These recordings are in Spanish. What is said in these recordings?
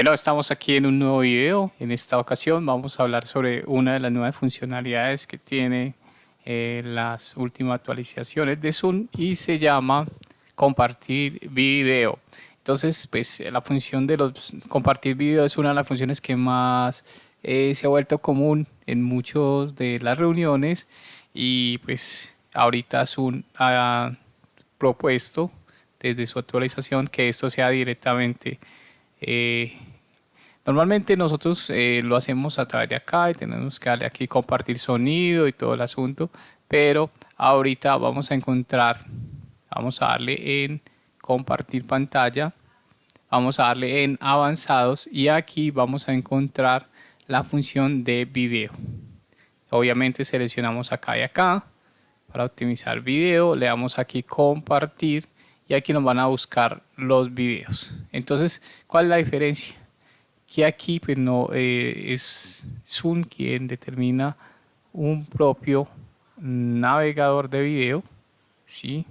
Bueno, estamos aquí en un nuevo video. En esta ocasión vamos a hablar sobre una de las nuevas funcionalidades que tiene eh, las últimas actualizaciones de Zoom y se llama compartir video. Entonces, pues la función de los compartir video es una de las funciones que más eh, se ha vuelto común en muchos de las reuniones y pues ahorita Zoom ha propuesto desde su actualización que esto sea directamente eh, normalmente nosotros eh, lo hacemos a través de acá y tenemos que darle aquí compartir sonido y todo el asunto pero ahorita vamos a encontrar vamos a darle en compartir pantalla vamos a darle en avanzados y aquí vamos a encontrar la función de video. Obviamente seleccionamos acá y acá. Para optimizar video le damos aquí compartir y aquí nos van a buscar los videos. Entonces cuál es la diferencia que aquí pues no eh, es Zoom quien determina un propio navegador de video ¿sí?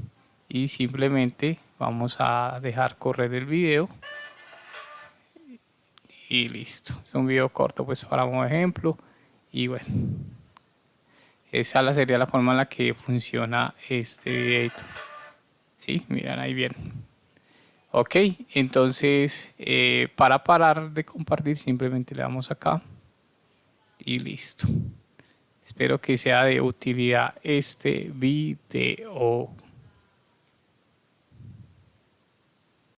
y simplemente vamos a dejar correr el video. Y listo. Es un video corto pues para un ejemplo. Y bueno esa sería la forma en la que funciona este video sí miran ahí bien ok entonces eh, para parar de compartir simplemente le damos acá y listo. Espero que sea de utilidad este video